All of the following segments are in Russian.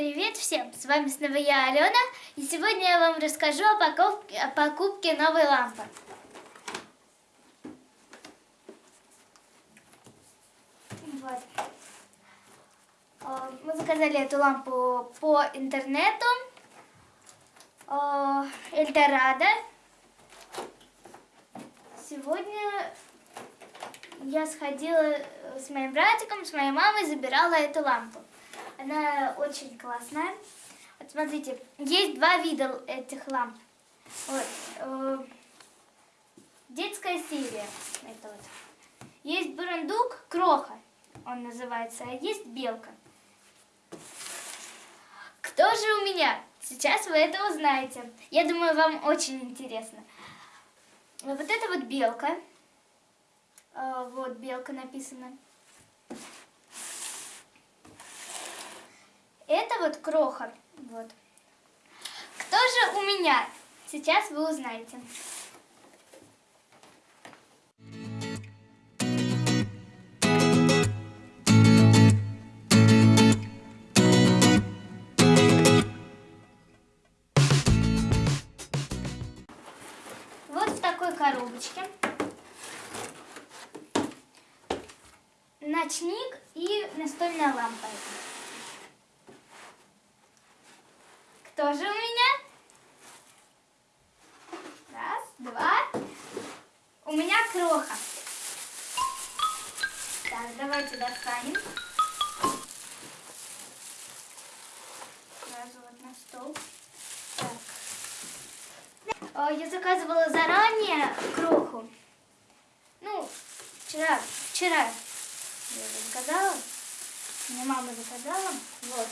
Привет всем! С вами снова я, Алена, и сегодня я вам расскажу о покупке, о покупке новой лампы. Вот. Э, Мы заказали эту лампу по интернету. Э, Эльдорадо. Сегодня я сходила с моим братиком, с моей мамой, забирала эту лампу. Она очень классная. Вот смотрите, есть два вида этих ламп. Вот. э, детская серия. Это вот. Есть бурундук, кроха, он называется, а есть белка. Кто же у меня? Сейчас вы это узнаете. Я думаю, вам очень интересно. Вот это вот белка. Э, Вот белка написана. Это вот кроха. Вот. Кто же у меня? Сейчас вы узнаете. Вот в такой коробочке. Ночник и настольная лампа. Кто же у меня? Раз, два. У меня кроха. Так, давайте достанем. Сразу вот на стол. Так. Я заказывала заранее кроху. Ну, вчера, вчера я заказала. Мне мама заказала. Вот.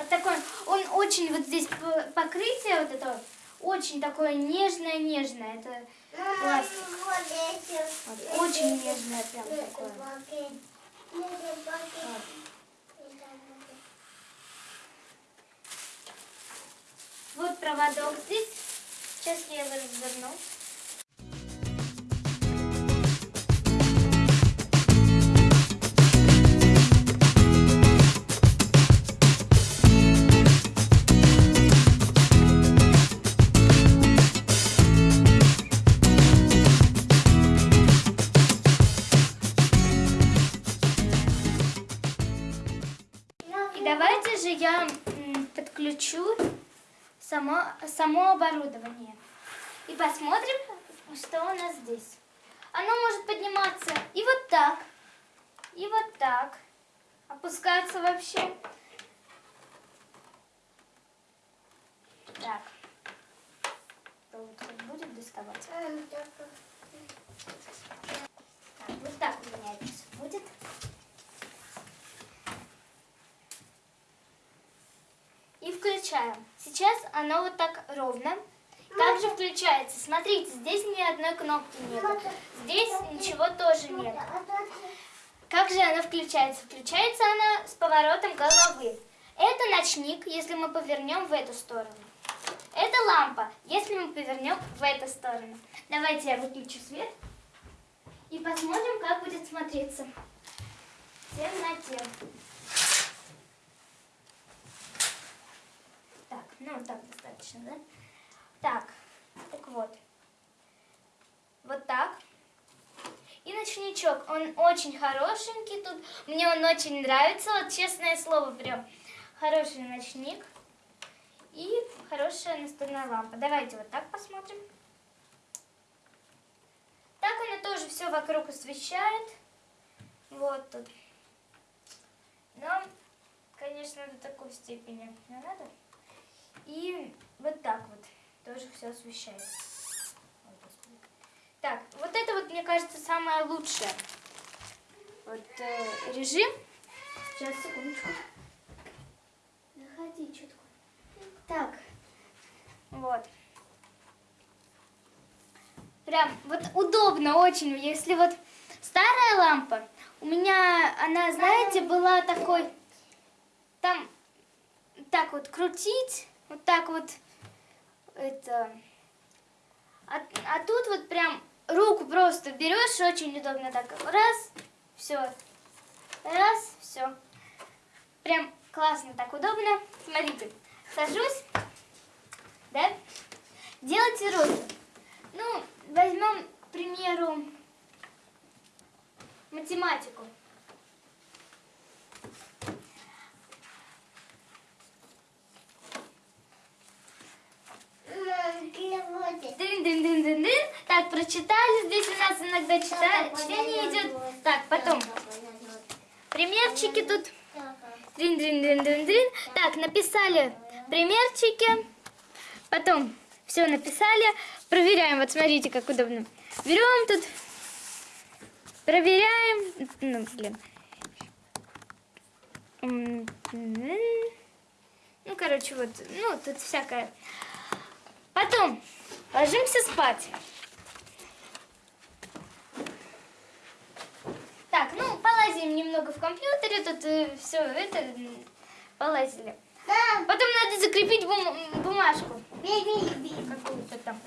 Вот такой, он очень, вот здесь покрытие вот это, очень такое нежное-нежное. Это пластик. Вот, очень нежное прям такое. Вот. Вот проводок здесь. Сейчас я его разверну. Давайте же я подключу само, само оборудование. И посмотрим, что у нас здесь. Оно может подниматься и вот так, и вот так. Опускаться вообще. Так. Будет доставать? Так, вот так у меня всё будет. Включаем. Сейчас оно вот так ровно. Также включается. Смотрите, здесь ни одной кнопки нет. Здесь ничего тоже нет. Как же она включается? Включается она с поворотом головы. Это ночник, если мы повернем в эту сторону. Это лампа, если мы повернем в эту сторону. Давайте я выключу свет и посмотрим, как будет смотреться в темноте. Так, ну так достаточно, да? Так, так вот. Вот так. И ночничок, он очень хорошенький тут. Мне он очень нравится, вот честное слово, прям хороший ночник. И хорошая настольная лампа. Давайте вот так посмотрим. Так она тоже все вокруг освещает. Вот тут. Но, конечно, до такой степени не надо. И вот так вот тоже все освещает. Ой, господи. Так, вот это вот, мне кажется, самое лучшее. Вот э, режим. Сейчас, секундочку. Заходи, такое? Так, вот. Прям вот удобно очень, если вот старая лампа, у меня она, знаете, была такой, там так вот крутить, вот так вот, это, а, а тут вот прям руку просто берешь, очень удобно так, раз, все, раз, все. Прям классно, так удобно. Смотрите, сажусь, да? Делайте розу. Ну, возьмем, к примеру, математику. Дын-дын-дын-дын-дын. Так, прочитали. Здесь у нас иногда чтение идет. Так, потом примерчики тут. Дрин-дрин-дрин-дрин-дрин. Так, написали примерчики. Потом все написали. Проверяем. Вот смотрите, как удобно. Берем тут. Проверяем. Ну, блин. М, м. Ну, короче, вот. Ну, тут всякое. Потом ложимся спать. Так, ну, полазим немного в компьютере, тут все это полазили. Потом надо закрепить бум- бумажку какую-то там.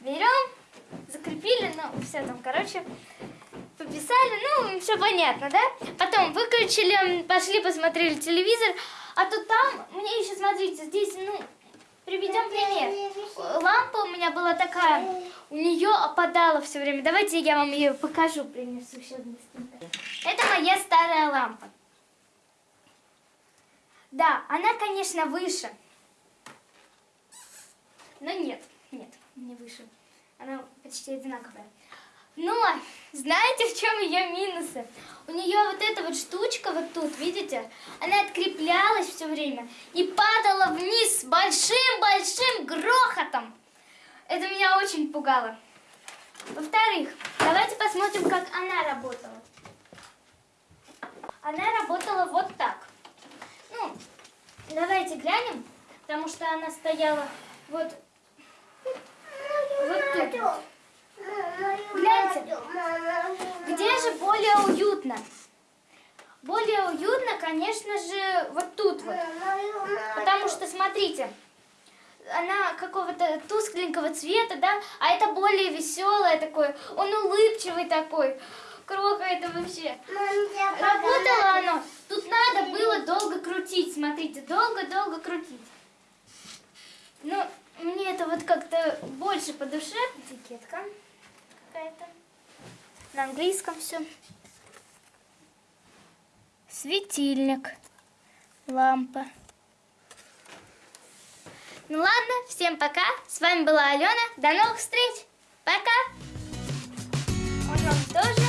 Берем, закрепили, ну, все там, короче, пописали, ну, все понятно, да? Потом выключили, пошли посмотрели телевизор, а то там, мне еще, смотрите, здесь, ну, приведем пример. Лампа у меня была такая, у нее опадала все время. Давайте я вам ее покажу, принесу сейчас быстренько. Это моя старая лампа. Да, она, конечно, выше. Но нет, нет, не выше. Она почти одинаковая. Но знаете, в чем ее минусы? У нее вот эта вот штучка вот тут, видите, она откреплялась все время и падала вниз с большим-большим грохотом. Это меня очень пугало. Во-вторых, давайте посмотрим, как она работала. Она работала вот так. Ну, давайте глянем, потому что она стояла вот, вот тут. Гляньте, где же более уютно? Более уютно, конечно же, вот тут вот. Потому что, смотрите, она какого-то тускленького цвета, да, а это более веселое такое, он улыбчивый такой. Кроха это вообще. Работало оно. Тут надо было долго крутить, смотрите, долго-долго крутить. Ну, мне это вот как-то больше по душе. Этикетка какая-то. На английском все. Светильник. Лампа. Ну ладно, всем пока. С вами была Алена. До новых встреч. Пока. Он вам тоже